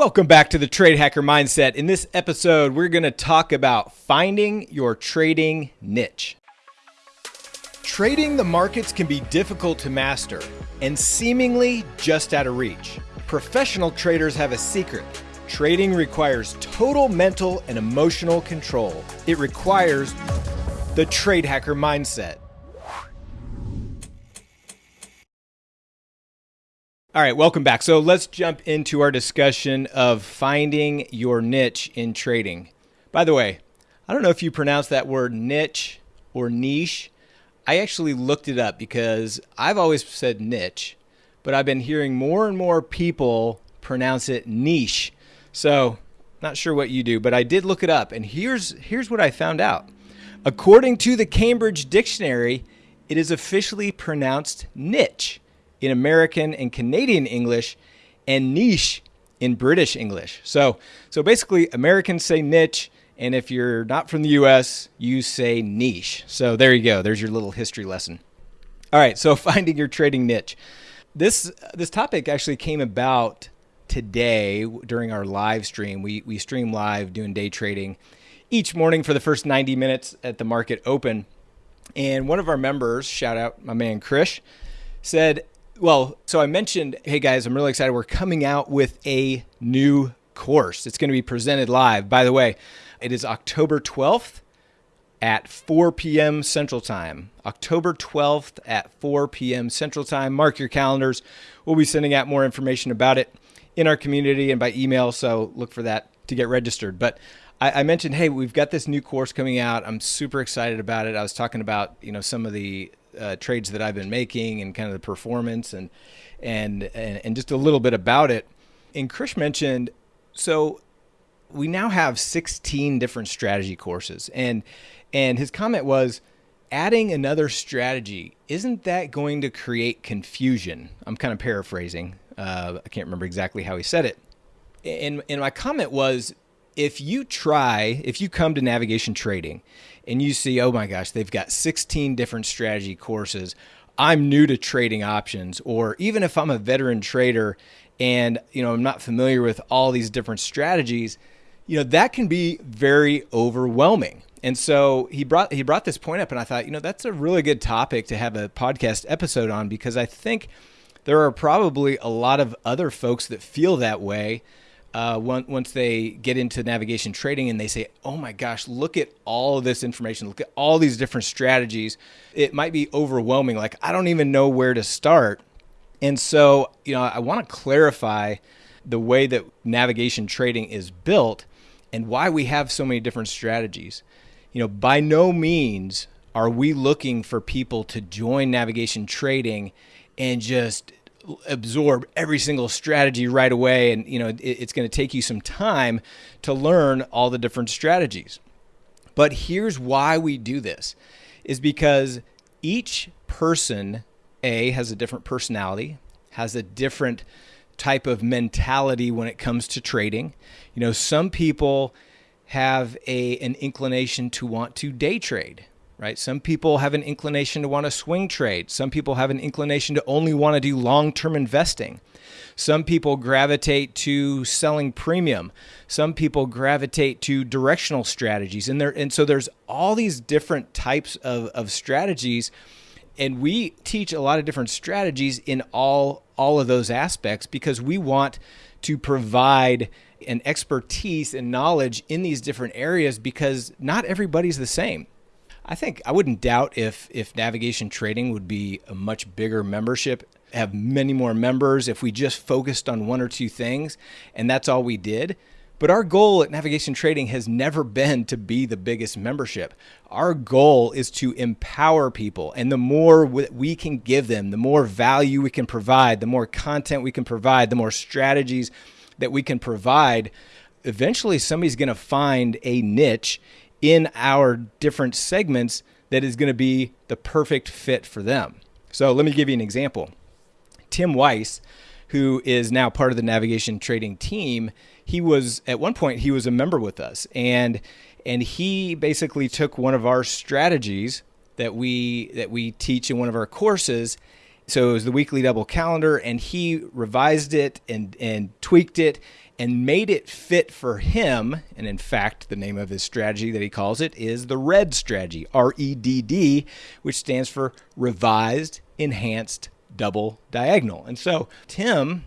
Welcome back to the Trade Hacker Mindset. In this episode, we're going to talk about finding your trading niche. Trading the markets can be difficult to master and seemingly just out of reach. Professional traders have a secret. Trading requires total mental and emotional control. It requires the Trade Hacker Mindset. All right, welcome back. So let's jump into our discussion of finding your niche in trading. By the way, I don't know if you pronounce that word niche or niche. I actually looked it up because I've always said niche, but I've been hearing more and more people pronounce it niche. So, not sure what you do, but I did look it up and here's here's what I found out. According to the Cambridge Dictionary, it is officially pronounced niche in American and Canadian English and niche in British English. So, so basically, Americans say niche, and if you're not from the US, you say niche. So there you go. There's your little history lesson. All right, so finding your trading niche. This this topic actually came about today during our live stream. We we stream live doing day trading each morning for the first 90 minutes at the market open. And one of our members, shout out my man Krish, said, well, so I mentioned, hey guys, I'm really excited. We're coming out with a new course. It's going to be presented live. By the way, it is October 12th at 4 p.m. Central Time. October 12th at 4 p.m. Central Time. Mark your calendars. We'll be sending out more information about it in our community and by email. So look for that to get registered. But I, mentioned, hey, we've got this new course coming out. I'm super excited about it. I was talking about, you know, some of the uh, trades that I've been making and kind of the performance and, and and and just a little bit about it. And Krish mentioned so we now have 16 different strategy courses. And and his comment was adding another strategy isn't that going to create confusion? I'm kind of paraphrasing. Uh, i can't remember exactly how he said it. And, and my comment was if you try if you come to navigation trading and you see, oh my gosh, they've got 16 different strategy courses. I'm new to trading options, or even if I'm a veteran trader and you know I'm not familiar with all these different strategies, you know that can be very overwhelming. And so he brought he brought this point up, and I thought, you know, that's a really good topic to have a podcast episode on because I think there are probably a lot of other folks that feel that way uh, once they get into navigation trading and they say, oh my gosh, look at all of this information, look at all these different strategies, it might be overwhelming. Like, I don't even know where to start. And so, you know, I want to clarify the way that navigation trading is built and why we have so many different strategies. You know, by no means are we looking for people to join navigation trading and just absorb every single strategy right away and you know it, it's going to take you some time to learn all the different strategies. But here's why we do this is because each person a has a different personality has a different type of mentality when it comes to trading. You know some people have a an inclination to want to day trade right? Some people have an inclination to want to swing trade. Some people have an inclination to only want to do long term investing. Some people gravitate to selling premium. Some people gravitate to directional strategies. And there and so there's all these different types of, of strategies. And we teach a lot of different strategies in all all of those aspects because we want to provide an expertise and knowledge in these different areas because not everybody's the same. I think I wouldn't doubt if if navigation trading would be a much bigger membership, have many more members if we just focused on one or two things and that's all we did. But our goal at Navigation Trading has never been to be the biggest membership. Our goal is to empower people. And the more we can give them, the more value we can provide, the more content we can provide, the more strategies that we can provide, eventually somebody's going to find a niche in our different segments that is going to be the perfect fit for them. So let me give you an example. Tim Weiss, who is now part of the navigation trading team, he was at one point he was a member with us and and he basically took one of our strategies that we that we teach in one of our courses so it was the weekly double calendar and he revised it and and tweaked it and made it fit for him. And in fact, the name of his strategy that he calls it is the REDD strategy, R E D D, which stands for Revised Enhanced Double Diagonal. And so Tim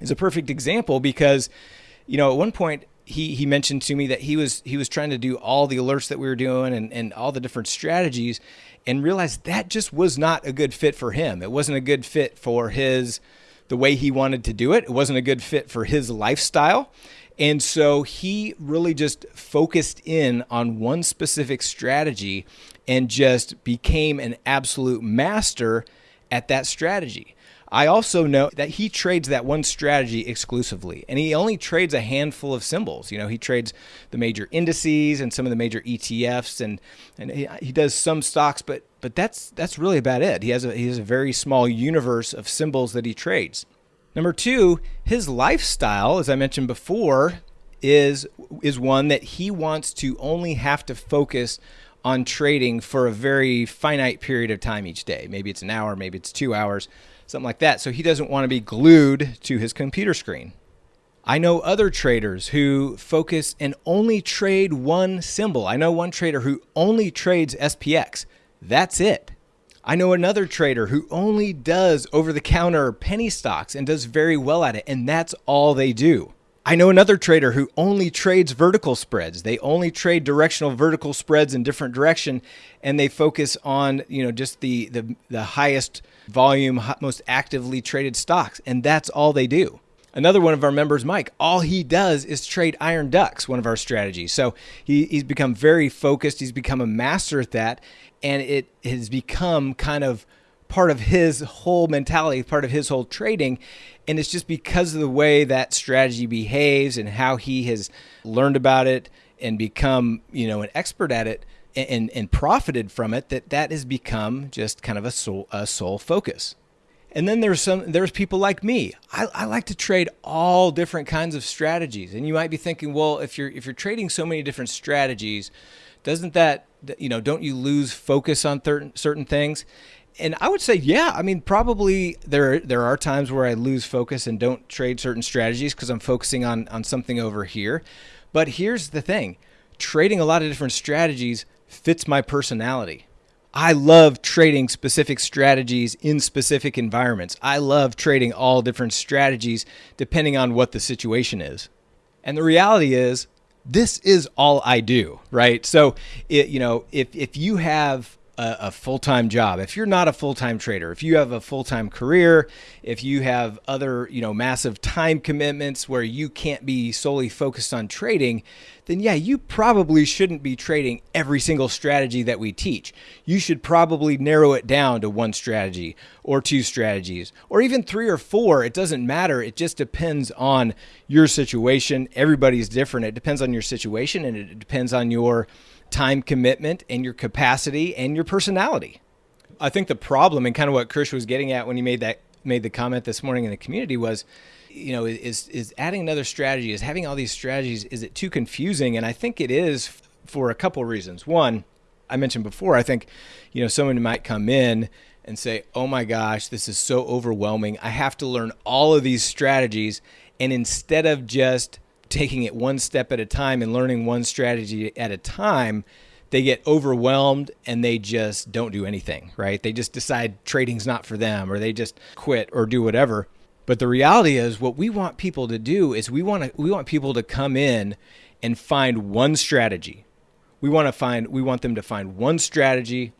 is a perfect example because, you know, at one point, he, he mentioned to me that he was he was trying to do all the alerts that we were doing and, and all the different strategies and realized that just was not a good fit for him. It wasn't a good fit for his the way he wanted to do it. It wasn't a good fit for his lifestyle. And so he really just focused in on one specific strategy and just became an absolute master at that strategy. I also know that he trades that one strategy exclusively, and he only trades a handful of symbols. You know, he trades the major indices and some of the major ETFs, and and he, he does some stocks, but but that's that's really about it. He has a he has a very small universe of symbols that he trades. Number two, his lifestyle, as I mentioned before, is is one that he wants to only have to focus on trading for a very finite period of time each day. Maybe it's an hour, maybe it's two hours something like that. So he doesn't want to be glued to his computer screen. I know other traders who focus and only trade one symbol. I know one trader who only trades SPX. That's it. I know another trader who only does over the counter penny stocks and does very well at it, and that's all they do. I know another trader who only trades vertical spreads. They only trade directional vertical spreads in different direction and they focus on, you know, just the the, the highest volume, most actively traded stocks and that's all they do. Another one of our members, Mike, all he does is trade iron ducks, one of our strategies. So he, he's become very focused. He's become a master at that. And it has become kind of part of his whole mentality, part of his whole trading. And it's just because of the way that strategy behaves and how he has learned about it and become, you know, an expert at it and, and profited from it that that has become just kind of a sole, a sole focus. And then there's some there's people like me. I, I like to trade all different kinds of strategies. And you might be thinking, well, if you're if you're trading so many different strategies, doesn't that you know don't you lose focus on certain certain things? and I would say, yeah. I mean, probably there there are times where I lose focus and don't trade certain strategies because I'm focusing on on something over here. But here's the thing: trading a lot of different strategies fits my personality. I love trading specific strategies in specific environments. I love trading all different strategies depending on what the situation is. And the reality is, this is all I do, right? So, it, you know, if if you have a, a full time job, if you're not a full time trader, if you have a full time career, if you have other, you know, massive time commitments where you can't be solely focused on trading, then yeah, you probably shouldn't be trading every single strategy that we teach. You should probably narrow it down to one strategy or two strategies or even three or four. It doesn't matter. It just depends on your situation. Everybody's different. It depends on your situation and it depends on your time commitment and your capacity and your personality. I think the problem and kind of what Krish was getting at when he made that made the comment this morning in the community was, you know, is is adding another strategy, is having all these strategies, is it too confusing? And I think it is for a couple reasons. One, I mentioned before, I think, you know, someone might come in and say, "Oh my gosh, this is so overwhelming. I have to learn all of these strategies." And instead of just taking it one step at a time and learning one strategy at a time, they get overwhelmed and they just don't do anything, right? They just decide trading's not for them or they just quit or do whatever. But the reality is what we want people to do is we want to we want people to come in and find one strategy. We want to find we want them to find one strategy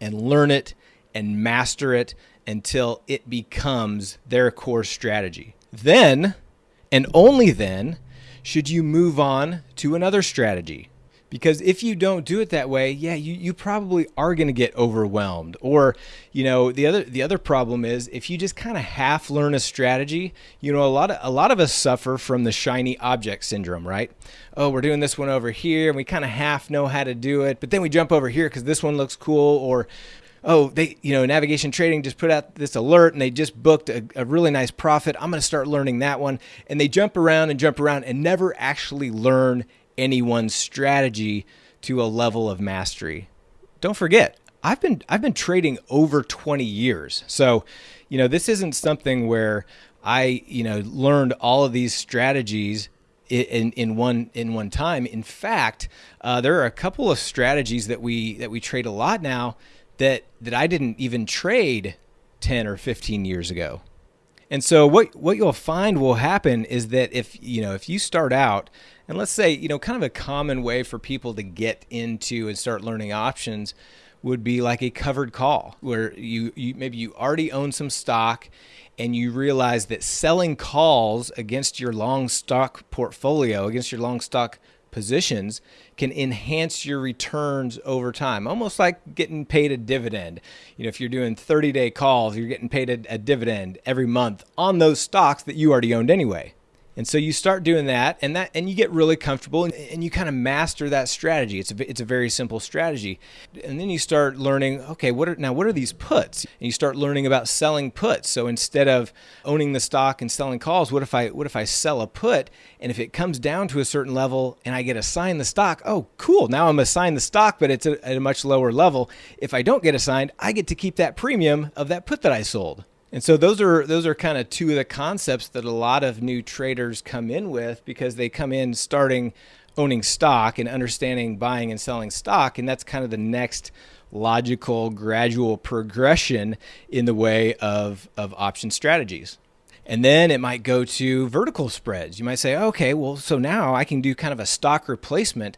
and learn it and master it until it becomes their core strategy. Then and only then should you move on to another strategy? Because if you don't do it that way, yeah, you, you probably are going to get overwhelmed. Or, you know, the other the other problem is if you just kind of half learn a strategy, you know, a lot of a lot of us suffer from the shiny object syndrome, right? Oh, we're doing this one over here and we kind of half know how to do it, but then we jump over here because this one looks cool, or oh, they, you know, navigation trading just put out this alert and they just booked a, a really nice profit. I'm going to start learning that one. And they jump around and jump around and never actually learn anyone's strategy to a level of mastery. Don't forget, I've been I've been trading over 20 years. So, you know, this isn't something where I, you know, learned all of these strategies in, in one in one time. In fact, uh, there are a couple of strategies that we that we trade a lot now that that I didn't even trade 10 or 15 years ago. And so what what you'll find will happen is that if you know if you start out and let's say you know kind of a common way for people to get into and start learning options would be like a covered call where you, you maybe you already own some stock and you realize that selling calls against your long stock portfolio, against your long stock positions, can enhance your returns over time, almost like getting paid a dividend. You know, if you're doing 30 day calls, you're getting paid a, a dividend every month on those stocks that you already owned anyway. And so you start doing that and that and you get really comfortable and, and, you kind of master that strategy. It's a it's a very simple strategy. And then you start learning, okay, what are now what are these puts? And you start learning about selling puts. So instead of owning the stock and selling calls, what if I what if I sell a put and if it comes down to a certain level and I get assigned the stock, oh, cool. Now I'm assigned the stock, but it's at a much lower level. If I don't get assigned, I get to keep that premium of that put that I sold. And so those are those are kind of two of the concepts that a lot of new traders come in with because they come in starting owning stock and understanding buying and selling stock and that's kind of the next logical gradual progression in the way of of option strategies. And then it might go to vertical spreads. You might say, okay, well, so now I can do kind of a stock replacement.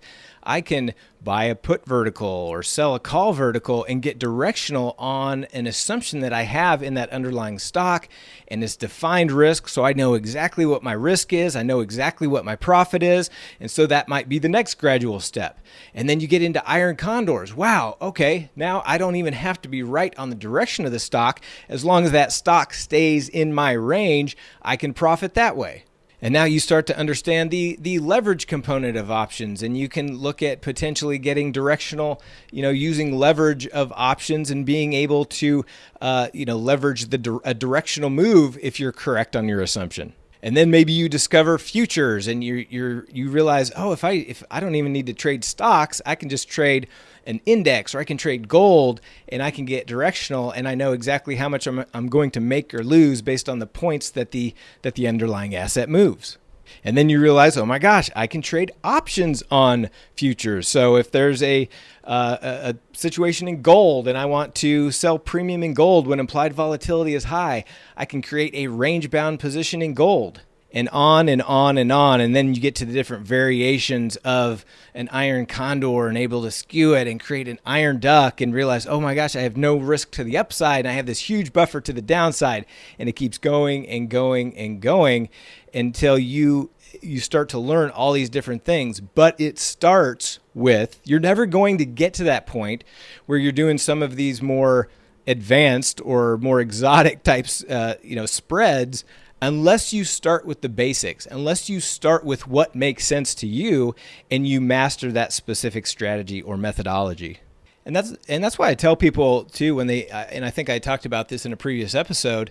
I can buy a put vertical or sell a call vertical and get directional on an assumption that I have in that underlying stock and it's defined risk. So I know exactly what my risk is. I know exactly what my profit is. And so that might be the next gradual step. And then you get into iron condors. Wow. Okay. Now I don't even have to be right on the direction of the stock. As long as that stock stays in my range, I can profit that way. And now you start to understand the the leverage component of options and you can look at potentially getting directional, you know, using leverage of options and being able to uh, you know, leverage the a directional move if you're correct on your assumption. And then maybe you discover futures and you you you realize, "Oh, if I if I don't even need to trade stocks, I can just trade an index or I can trade gold and I can get directional and I know exactly how much I'm, I'm going to make or lose based on the points that the that the underlying asset moves. And then you realize, oh my gosh, I can trade options on futures. So if there's a, uh, a situation in gold and I want to sell premium in gold when implied volatility is high, I can create a range bound position in gold and on and on and on. And then you get to the different variations of an iron condor and able to skew it and create an iron duck and realize, oh my gosh, I have no risk to the upside. And I have this huge buffer to the downside. And it keeps going and going and going until you you start to learn all these different things but it starts with you're never going to get to that point where you're doing some of these more advanced or more exotic types uh, you know spreads unless you start with the basics, unless you start with what makes sense to you and you master that specific strategy or methodology. And that's and that's why I tell people too when they and I think I talked about this in a previous episode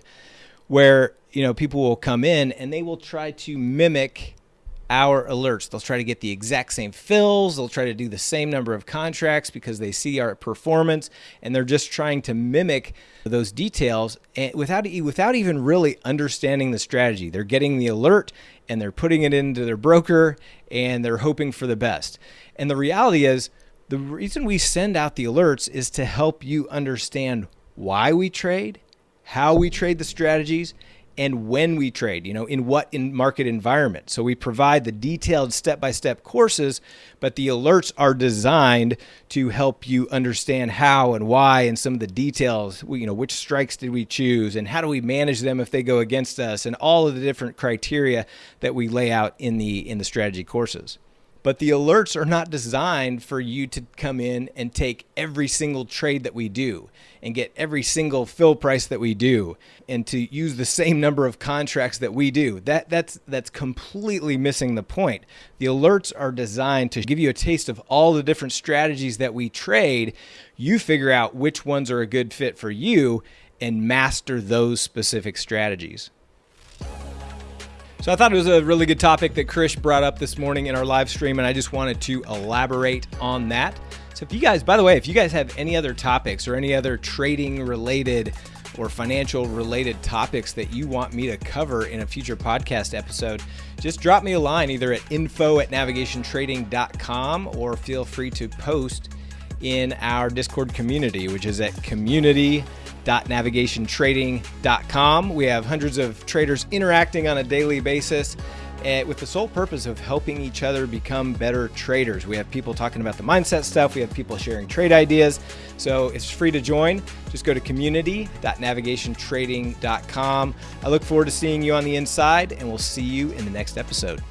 where you know people will come in and they will try to mimic our alerts. They'll try to get the exact same fills. They'll try to do the same number of contracts because they see our performance and they're just trying to mimic those details eh, without without even really understanding the strategy. They're getting the alert and they're putting it into their broker and they're hoping for the best. And the reality is the reason we send out the alerts is to help you understand why we trade, how we trade the strategies, and when we trade, you know, in what in market environment. So we provide the detailed step-by-step courses, but the alerts are designed to help you understand how and why and some of the details, you know, which strikes did we choose and how do we manage them if they go against us and all of the different criteria that we lay out in the in the strategy courses. But the alerts are not designed for you to come in and take every single trade that we do and get every single fill price that we do and to use the same number of contracts that we do. That that's that's completely missing the point. The alerts are designed to give you a taste of all the different strategies that we trade. You figure out which ones are a good fit for you and master those specific strategies. So I thought it was a really good topic that Krish brought up this morning in our live stream, and I just wanted to elaborate on that. So if you guys, by the way, if you guys have any other topics or any other trading related or financial related topics that you want me to cover in a future podcast episode, just drop me a line either at info at navigationtrading.com or feel free to post in our Discord community, which is at community.navigationtrading.com. We have hundreds of traders interacting on a daily basis uh, with the sole purpose of helping each other become better traders. We have people talking about the mindset stuff, we have people sharing trade ideas. So it's free to join. Just go to community.navigationtrading.com. I look forward to seeing you on the inside, and we'll see you in the next episode.